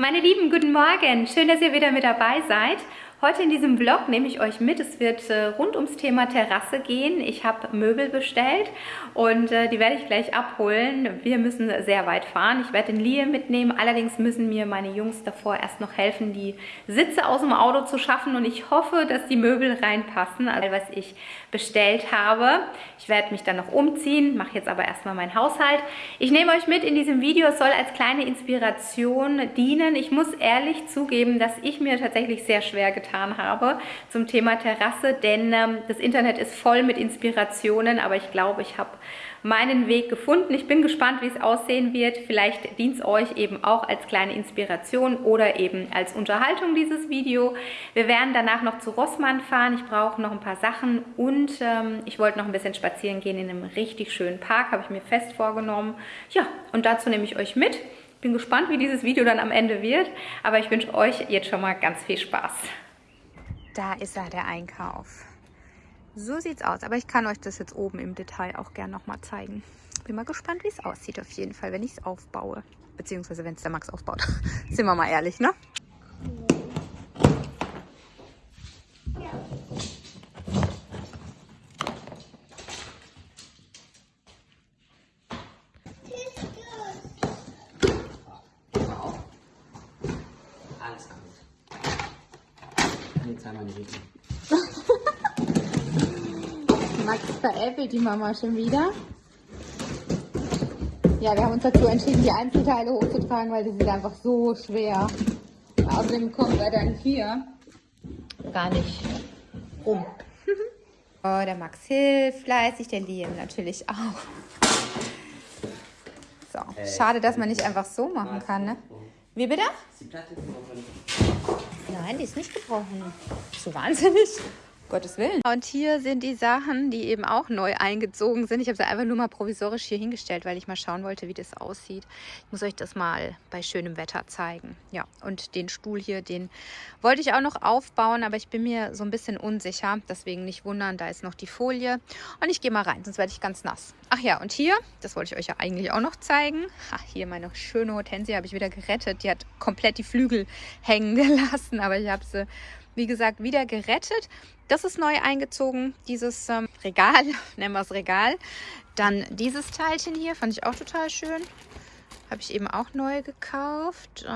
Meine Lieben, guten Morgen. Schön, dass ihr wieder mit dabei seid. Heute in diesem Vlog nehme ich euch mit. Es wird äh, rund ums Thema Terrasse gehen. Ich habe Möbel bestellt und äh, die werde ich gleich abholen. Wir müssen sehr weit fahren. Ich werde den Liam mitnehmen. Allerdings müssen mir meine Jungs davor erst noch helfen, die Sitze aus dem Auto zu schaffen und ich hoffe, dass die Möbel reinpassen, also was ich bestellt habe. Ich werde mich dann noch umziehen, mache jetzt aber erstmal meinen Haushalt. Ich nehme euch mit in diesem Video. Es soll als kleine Inspiration dienen. Ich muss ehrlich zugeben, dass ich mir tatsächlich sehr schwer getan getan habe zum Thema Terrasse, denn ähm, das Internet ist voll mit Inspirationen, aber ich glaube, ich habe meinen Weg gefunden. Ich bin gespannt, wie es aussehen wird. Vielleicht dient es euch eben auch als kleine Inspiration oder eben als Unterhaltung dieses Video. Wir werden danach noch zu Rossmann fahren. Ich brauche noch ein paar Sachen und ähm, ich wollte noch ein bisschen spazieren gehen in einem richtig schönen Park, habe ich mir fest vorgenommen. Ja, und dazu nehme ich euch mit. Bin gespannt, wie dieses Video dann am Ende wird, aber ich wünsche euch jetzt schon mal ganz viel Spaß. Da ist er, der Einkauf. So sieht's aus. Aber ich kann euch das jetzt oben im Detail auch gern nochmal zeigen. Bin mal gespannt, wie es aussieht auf jeden Fall, wenn ich es aufbaue. Beziehungsweise, wenn es der Max aufbaut. Sind wir mal ehrlich, ne? Max veräppelt die Mama schon wieder. Ja, wir haben uns dazu entschieden, die Einzelteile hochzutragen, weil die sind einfach so schwer. Außerdem kommen wir dann hier gar nicht rum. oh, der Max hilft fleißig, der Liam natürlich auch. So, schade, dass man nicht einfach so machen kann, ne? Wie bitte? Nein, die ist nicht gebrochen. So wahnsinnig. Gottes Willen. Und hier sind die Sachen, die eben auch neu eingezogen sind. Ich habe sie einfach nur mal provisorisch hier hingestellt, weil ich mal schauen wollte, wie das aussieht. Ich muss euch das mal bei schönem Wetter zeigen. Ja, und den Stuhl hier, den wollte ich auch noch aufbauen, aber ich bin mir so ein bisschen unsicher. Deswegen nicht wundern, da ist noch die Folie. Und ich gehe mal rein, sonst werde ich ganz nass. Ach ja, und hier, das wollte ich euch ja eigentlich auch noch zeigen. Ha, hier meine schöne Hortensie habe ich wieder gerettet. Die hat komplett die Flügel hängen gelassen, aber ich habe sie wie gesagt, wieder gerettet. Das ist neu eingezogen, dieses ähm, Regal, nennen wir es Regal. Dann dieses Teilchen hier, fand ich auch total schön. Habe ich eben auch neu gekauft.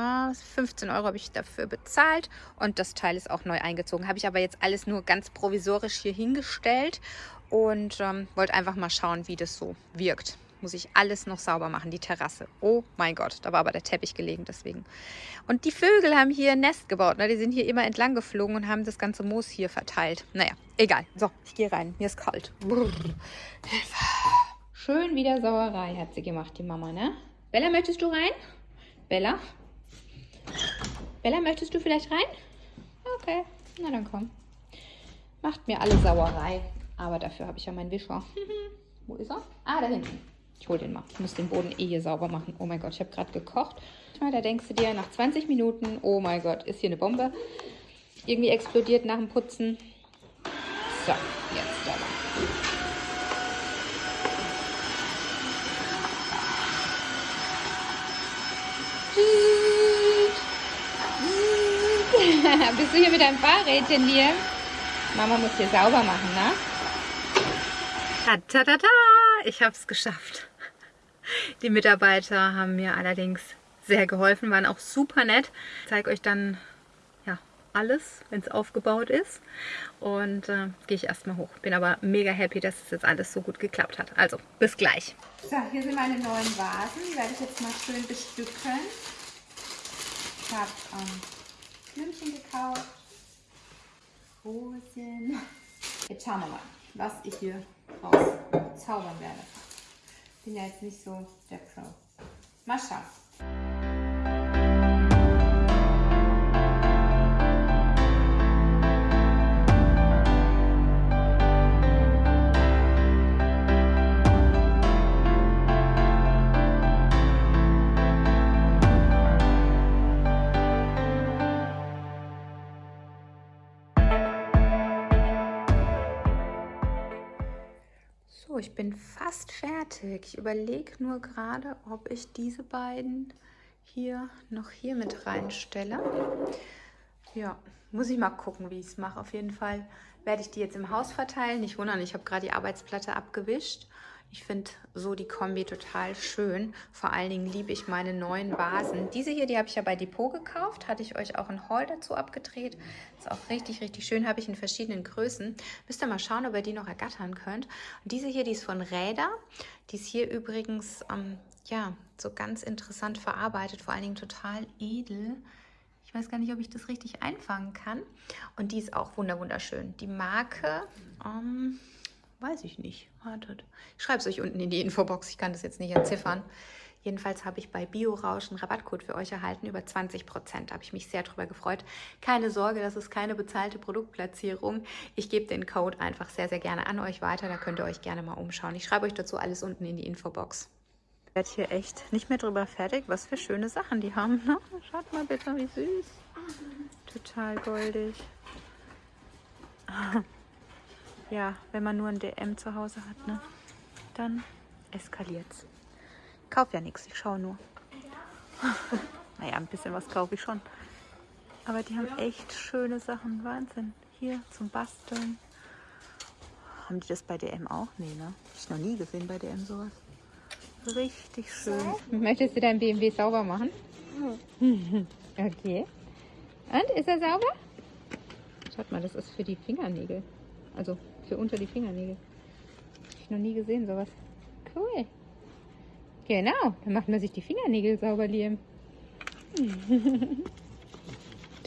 15 Euro habe ich dafür bezahlt. Und das Teil ist auch neu eingezogen. Habe ich aber jetzt alles nur ganz provisorisch hier hingestellt. Und ähm, wollte einfach mal schauen, wie das so wirkt muss ich alles noch sauber machen, die Terrasse. Oh mein Gott, da war aber der Teppich gelegen deswegen. Und die Vögel haben hier ein Nest gebaut. Ne? Die sind hier immer entlang geflogen und haben das ganze Moos hier verteilt. Naja, egal. So, ich gehe rein. Mir ist kalt. Schön wieder Sauerei hat sie gemacht, die Mama, ne? Bella, möchtest du rein? Bella? Bella, möchtest du vielleicht rein? Okay, na dann komm. Macht mir alle Sauerei. Aber dafür habe ich ja meinen Wischer. Wo ist er? Ah, da hinten. Ich hole den mal. Ich muss den Boden eh hier sauber machen. Oh mein Gott, ich habe gerade gekocht. Da denkst du dir nach 20 Minuten, oh mein Gott, ist hier eine Bombe. Irgendwie explodiert nach dem Putzen. So, jetzt sauber. Bist du hier mit deinem Fahrrädchen hier? Mama muss hier sauber machen, ne? Ta ta ta ta! Ich habe es geschafft. Die Mitarbeiter haben mir allerdings sehr geholfen, waren auch super nett. Ich zeige euch dann ja, alles, wenn es aufgebaut ist. Und äh, gehe ich erstmal hoch. Bin aber mega happy, dass es jetzt alles so gut geklappt hat. Also, bis gleich. So, hier sind meine neuen Vasen. Die werde ich jetzt mal schön bestücken. Ich habe ähm, Blümchen gekauft. Rosen. Jetzt schauen wir mal, was ich hier raus zaubern werde bin ja jetzt nicht so der Pro. Mal schauen. Ich bin fast fertig. Ich überlege nur gerade, ob ich diese beiden hier noch hier mit reinstelle. Ja, muss ich mal gucken, wie ich es mache. Auf jeden Fall werde ich die jetzt im Haus verteilen. Nicht wundern, ich habe gerade die Arbeitsplatte abgewischt. Ich finde so die Kombi total schön. Vor allen Dingen liebe ich meine neuen Vasen. Diese hier, die habe ich ja bei Depot gekauft. Hatte ich euch auch ein Haul dazu abgedreht. Ist auch richtig, richtig schön. Habe ich in verschiedenen Größen. Müsst ihr mal schauen, ob ihr die noch ergattern könnt. Und diese hier, die ist von Räder. Die ist hier übrigens, ähm, ja, so ganz interessant verarbeitet. Vor allen Dingen total edel. Ich weiß gar nicht, ob ich das richtig einfangen kann. Und die ist auch wunderschön. Die Marke, ähm, Weiß ich nicht. Wartet. Ich schreibe es euch unten in die Infobox. Ich kann das jetzt nicht entziffern. Jedenfalls habe ich bei BioRausch einen Rabattcode für euch erhalten über 20 Prozent. habe ich mich sehr darüber gefreut. Keine Sorge, das ist keine bezahlte Produktplatzierung. Ich gebe den Code einfach sehr, sehr gerne an euch weiter. Da könnt ihr euch gerne mal umschauen. Ich schreibe euch dazu alles unten in die Infobox. Ich werde hier echt nicht mehr drüber fertig, was für schöne Sachen die haben. Ne? Schaut mal bitte, wie süß. Total goldig. ja, wenn man nur ein DM zu Hause hat, ne, dann eskaliert's. Ich kaufe ja nichts, ich schaue nur. naja, ein bisschen was kaufe ich schon. Aber die haben echt schöne Sachen. Wahnsinn. Hier zum Basteln. Haben die das bei DM auch? Nee, ne? Hab ich noch nie gesehen bei DM sowas. Richtig schön. Möchtest du dein BMW sauber machen? okay. Und, ist er sauber? Schaut mal, das ist für die Fingernägel. Also für unter die Fingernägel. Hab ich noch nie gesehen, sowas. Cool. Genau, dann macht man sich die Fingernägel sauber, Liam.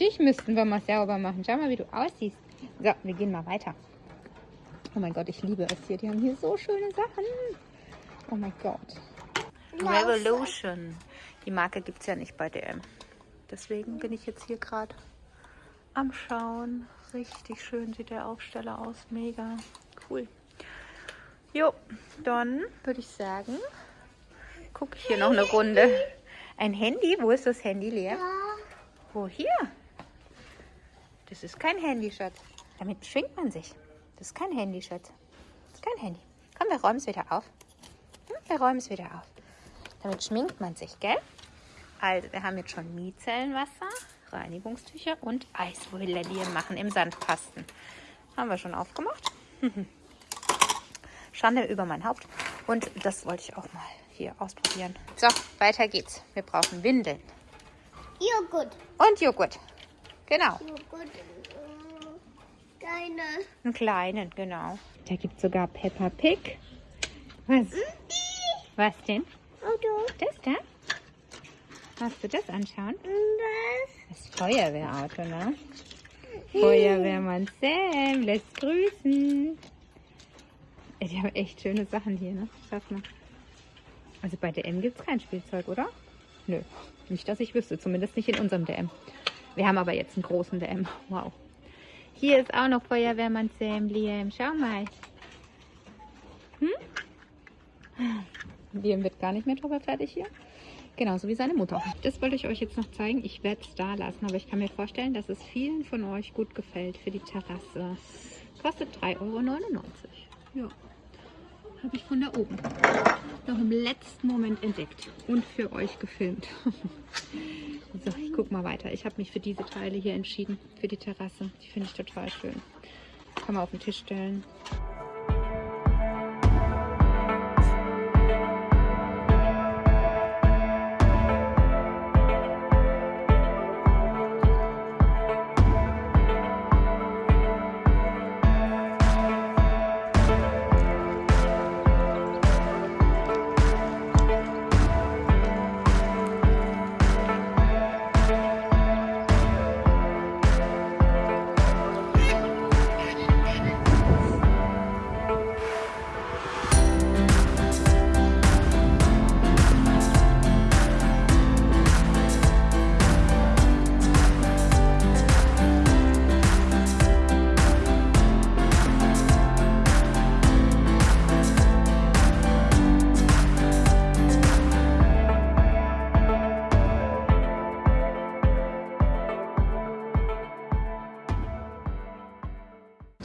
Dich müssten wir mal sauber machen. Schau mal, wie du aussiehst. So, wir gehen mal weiter. Oh mein Gott, ich liebe es hier. Die haben hier so schöne Sachen. Oh mein Gott. Revolution. Die Marke gibt es ja nicht bei DM. Deswegen bin ich jetzt hier gerade am Schauen. Richtig schön sieht der Aufsteller aus. Mega cool. Jo, dann würde ich sagen, gucke ich hier noch eine Runde. Ein Handy? Wo ist das Handy leer? Wo hier? Das ist kein Handy, Schatz. Damit schwingt man sich. Das ist kein Handy, Schatz. Das ist kein Handy. Komm, wir räumen es wieder auf. Hm, wir räumen es wieder auf. Damit schminkt man sich, gell? Also, wir haben jetzt schon Micellenwasser. Reinigungstücher und Eiswürfelien machen im Sandkasten. Haben wir schon aufgemacht. Schande über mein Haupt. Und das wollte ich auch mal hier ausprobieren. So, weiter geht's. Wir brauchen Windeln. Joghurt. Und Joghurt. Genau. Joghurt. Äh, kleine. Einen kleinen, genau. Da gibt es sogar Peppa Pig. Was? Was denn? Auto. Das da? Magst du das anschauen? Was? Das Feuerwehrauto, ne? Feuerwehrmann Sam lässt grüßen. Die haben echt schöne Sachen hier, ne? Schaut mal. Also bei DM gibt es kein Spielzeug, oder? Nö, nicht, dass ich wüsste. Zumindest nicht in unserem DM. Wir haben aber jetzt einen großen DM. Wow. Hier ist auch noch Feuerwehrmann Sam, Liam. Schau mal. Hm? Liam wird gar nicht mehr drüber fertig hier. Genauso wie seine Mutter. Das wollte ich euch jetzt noch zeigen. Ich werde es da lassen, aber ich kann mir vorstellen, dass es vielen von euch gut gefällt für die Terrasse. Kostet 3,99 Euro. Ja, habe ich von da oben noch im letzten Moment entdeckt und für euch gefilmt. so, ich gucke mal weiter. Ich habe mich für diese Teile hier entschieden, für die Terrasse. Die finde ich total schön. Kann man auf den Tisch stellen.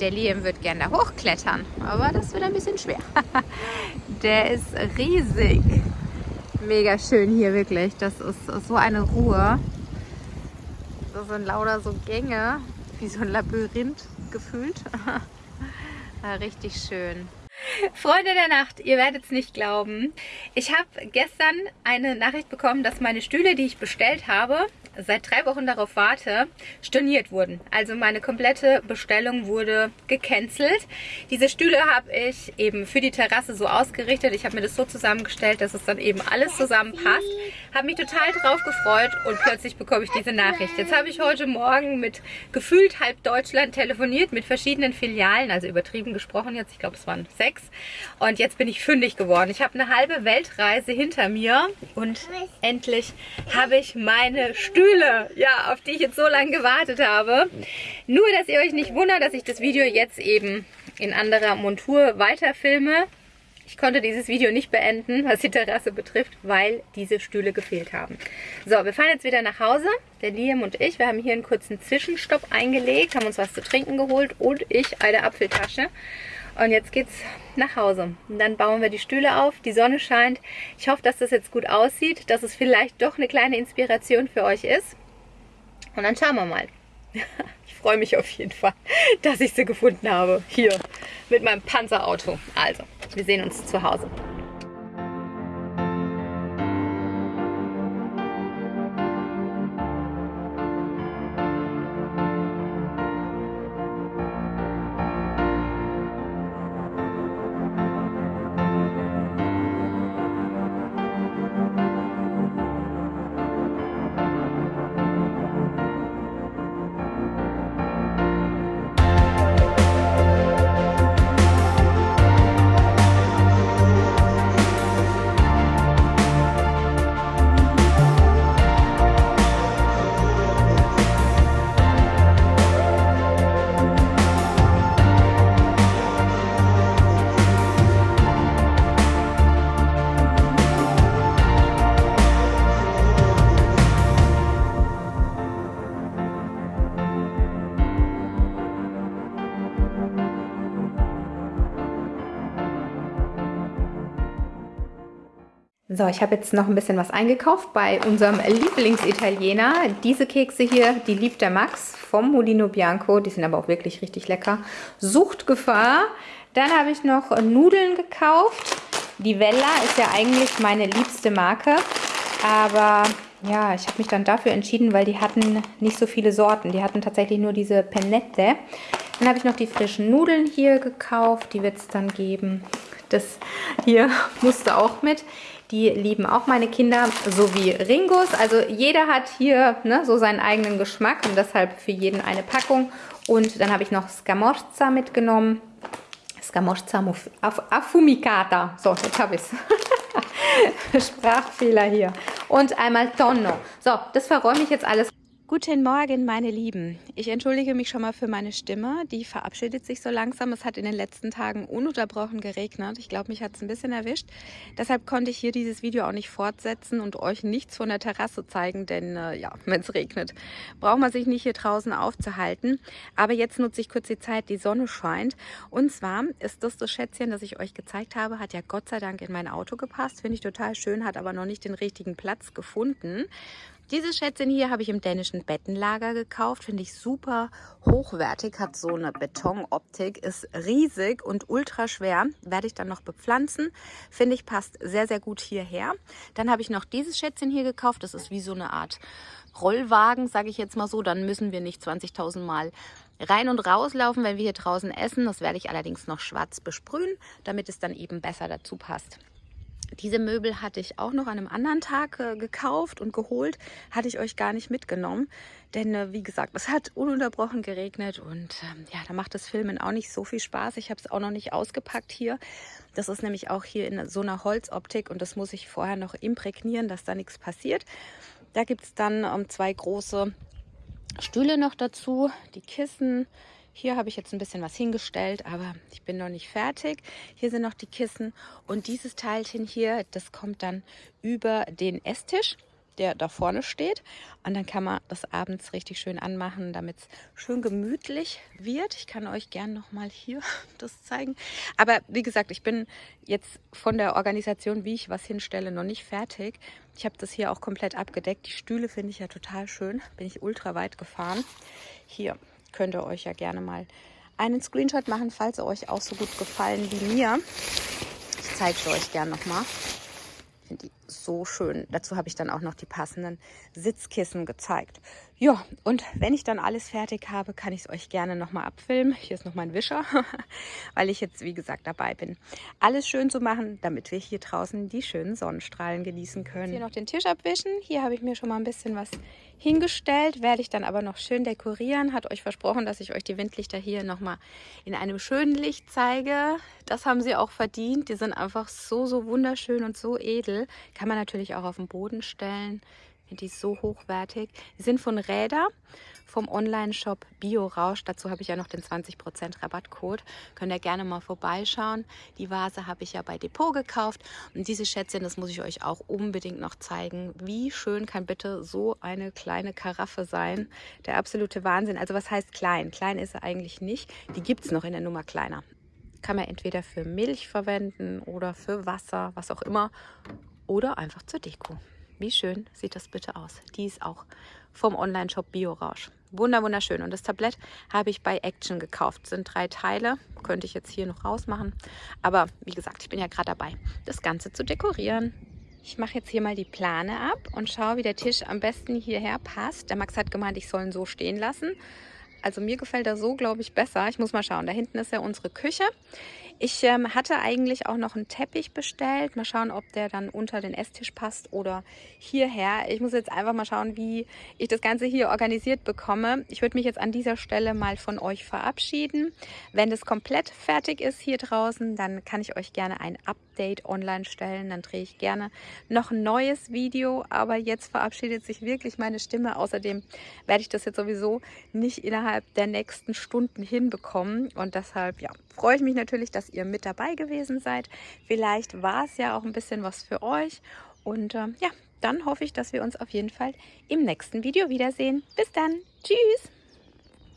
Der Liam wird gerne da hochklettern, aber das wird ein bisschen schwer. Der ist riesig. Mega schön hier wirklich. Das ist so eine Ruhe. Das sind lauter so Gänge, wie so ein Labyrinth gefühlt. richtig schön. Freunde der Nacht, ihr werdet es nicht glauben. Ich habe gestern eine Nachricht bekommen, dass meine Stühle, die ich bestellt habe, seit drei Wochen darauf warte, storniert wurden. Also meine komplette Bestellung wurde gecancelt. Diese Stühle habe ich eben für die Terrasse so ausgerichtet. Ich habe mir das so zusammengestellt, dass es dann eben alles zusammenpasst. Habe mich total drauf gefreut und plötzlich bekomme ich diese Nachricht. Jetzt habe ich heute Morgen mit gefühlt halb Deutschland telefoniert, mit verschiedenen Filialen, also übertrieben gesprochen jetzt, ich glaube es waren sechs. Und jetzt bin ich fündig geworden. Ich habe eine halbe Weltreise hinter mir und endlich habe ich meine Stühle Stühle, ja, auf die ich jetzt so lange gewartet habe. Nur, dass ihr euch nicht wundert, dass ich das Video jetzt eben in anderer Montur weiterfilme. Ich konnte dieses Video nicht beenden, was die Terrasse betrifft, weil diese Stühle gefehlt haben. So, wir fahren jetzt wieder nach Hause. Der Liam und ich, wir haben hier einen kurzen Zwischenstopp eingelegt, haben uns was zu trinken geholt und ich eine Apfeltasche. Und jetzt geht's nach Hause. Und dann bauen wir die Stühle auf, die Sonne scheint. Ich hoffe, dass das jetzt gut aussieht, dass es vielleicht doch eine kleine Inspiration für euch ist. Und dann schauen wir mal. Ich freue mich auf jeden Fall, dass ich sie gefunden habe. Hier mit meinem Panzerauto. Also, wir sehen uns zu Hause. So, ich habe jetzt noch ein bisschen was eingekauft bei unserem Lieblingsitaliener. Diese Kekse hier, die liebt der Max vom Molino Bianco. Die sind aber auch wirklich richtig lecker. Suchtgefahr. Dann habe ich noch Nudeln gekauft. Die Vella ist ja eigentlich meine liebste Marke. Aber ja, ich habe mich dann dafür entschieden, weil die hatten nicht so viele Sorten. Die hatten tatsächlich nur diese Pennette. Dann habe ich noch die frischen Nudeln hier gekauft. Die wird es dann geben. Das hier musste auch mit. Die lieben auch meine Kinder, so wie Ringos. Also jeder hat hier ne, so seinen eigenen Geschmack und deshalb für jeden eine Packung. Und dann habe ich noch Scamorza mitgenommen. Scamorza affumicata. So, jetzt habe ich es. Sprachfehler hier. Und einmal Tonno. So, das verräume ich jetzt alles Guten Morgen, meine Lieben. Ich entschuldige mich schon mal für meine Stimme. Die verabschiedet sich so langsam. Es hat in den letzten Tagen ununterbrochen geregnet. Ich glaube, mich hat es ein bisschen erwischt. Deshalb konnte ich hier dieses Video auch nicht fortsetzen und euch nichts von der Terrasse zeigen, denn äh, ja, wenn es regnet, braucht man sich nicht hier draußen aufzuhalten. Aber jetzt nutze ich kurz die Zeit, die Sonne scheint. Und zwar ist das das Schätzchen, das ich euch gezeigt habe, hat ja Gott sei Dank in mein Auto gepasst. Finde ich total schön, hat aber noch nicht den richtigen Platz gefunden. Dieses Schätzchen hier habe ich im dänischen Bettenlager gekauft. Finde ich super hochwertig, hat so eine Betonoptik, ist riesig und ultra schwer. Werde ich dann noch bepflanzen. Finde ich passt sehr, sehr gut hierher. Dann habe ich noch dieses Schätzchen hier gekauft. Das ist wie so eine Art Rollwagen, sage ich jetzt mal so. Dann müssen wir nicht 20.000 Mal rein und rauslaufen, wenn wir hier draußen essen. Das werde ich allerdings noch schwarz besprühen, damit es dann eben besser dazu passt. Diese Möbel hatte ich auch noch an einem anderen Tag äh, gekauft und geholt. Hatte ich euch gar nicht mitgenommen. Denn äh, wie gesagt, es hat ununterbrochen geregnet und ähm, ja, da macht das Filmen auch nicht so viel Spaß. Ich habe es auch noch nicht ausgepackt hier. Das ist nämlich auch hier in so einer Holzoptik und das muss ich vorher noch imprägnieren, dass da nichts passiert. Da gibt es dann ähm, zwei große Stühle noch dazu, die Kissen, hier habe ich jetzt ein bisschen was hingestellt, aber ich bin noch nicht fertig. Hier sind noch die Kissen und dieses Teilchen hier, das kommt dann über den Esstisch. der da vorne steht. Und dann kann man das abends richtig schön anmachen, damit es schön gemütlich wird. Ich kann euch gerne nochmal hier das zeigen. Aber wie gesagt, ich bin jetzt von der Organisation, wie ich was hinstelle, noch nicht fertig. Ich habe das hier auch komplett abgedeckt. Die Stühle finde ich ja total schön. Bin ich ultra weit gefahren. Hier könnt ihr euch ja gerne mal einen Screenshot machen, falls sie euch auch so gut gefallen wie mir. Ich zeige es euch gerne nochmal. Ich finde die so schön. Dazu habe ich dann auch noch die passenden Sitzkissen gezeigt. Ja, und wenn ich dann alles fertig habe, kann ich es euch gerne nochmal abfilmen. Hier ist noch mein Wischer, weil ich jetzt, wie gesagt, dabei bin, alles schön zu machen, damit wir hier draußen die schönen Sonnenstrahlen genießen können. Hier noch den Tisch abwischen. Hier habe ich mir schon mal ein bisschen was hingestellt, werde ich dann aber noch schön dekorieren. Hat euch versprochen, dass ich euch die Windlichter hier nochmal in einem schönen Licht zeige. Das haben sie auch verdient. Die sind einfach so, so wunderschön und so edel. Kann man natürlich auch auf den Boden stellen. Die ist so hochwertig. Die sind von Räder vom Online-Shop Bio Rausch. Dazu habe ich ja noch den 20% Rabattcode. Könnt ihr gerne mal vorbeischauen. Die Vase habe ich ja bei Depot gekauft. Und diese Schätzchen, das muss ich euch auch unbedingt noch zeigen. Wie schön kann bitte so eine kleine Karaffe sein? Der absolute Wahnsinn. Also was heißt klein? Klein ist er eigentlich nicht. Die gibt es noch in der Nummer kleiner. Kann man entweder für Milch verwenden oder für Wasser, was auch immer. Oder einfach zur Deko. Wie schön sieht das bitte aus. Die ist auch vom Online-Shop BioRausch. Wunder, wunderschön. Und das Tablett habe ich bei Action gekauft. Sind drei Teile. Könnte ich jetzt hier noch rausmachen. Aber wie gesagt, ich bin ja gerade dabei, das Ganze zu dekorieren. Ich mache jetzt hier mal die Plane ab und schaue, wie der Tisch am besten hierher passt. Der Max hat gemeint, ich soll ihn so stehen lassen. Also mir gefällt er so, glaube ich, besser. Ich muss mal schauen. Da hinten ist ja unsere Küche. Ich ähm, hatte eigentlich auch noch einen Teppich bestellt. Mal schauen, ob der dann unter den Esstisch passt oder hierher. Ich muss jetzt einfach mal schauen, wie ich das Ganze hier organisiert bekomme. Ich würde mich jetzt an dieser Stelle mal von euch verabschieden. Wenn das komplett fertig ist hier draußen, dann kann ich euch gerne ein Update online stellen. Dann drehe ich gerne noch ein neues Video. Aber jetzt verabschiedet sich wirklich meine Stimme. Außerdem werde ich das jetzt sowieso nicht innerhalb der nächsten Stunden hinbekommen. Und deshalb, ja, freue ich mich natürlich, dass ihr mit dabei gewesen seid. Vielleicht war es ja auch ein bisschen was für euch. Und äh, ja, dann hoffe ich, dass wir uns auf jeden Fall im nächsten Video wiedersehen. Bis dann. Tschüss.